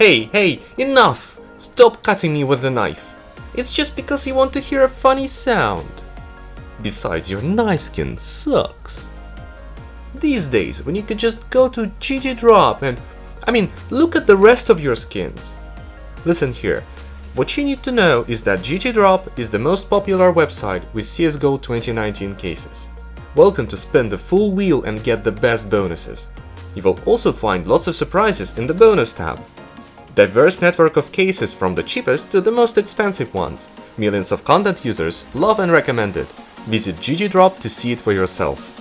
Hey, hey, enough! Stop cutting me with the knife. It's just because you want to hear a funny sound. Besides, your knife skin sucks. These days, when you could just go to GG Drop and... I mean, look at the rest of your skins. Listen here, what you need to know is that GG Drop is the most popular website with CSGO 2019 cases. Welcome to spin the full wheel and get the best bonuses. You will also find lots of surprises in the bonus tab. Diverse network of cases from the cheapest to the most expensive ones. Millions of content users love and recommend it. Visit GG Drop to see it for yourself.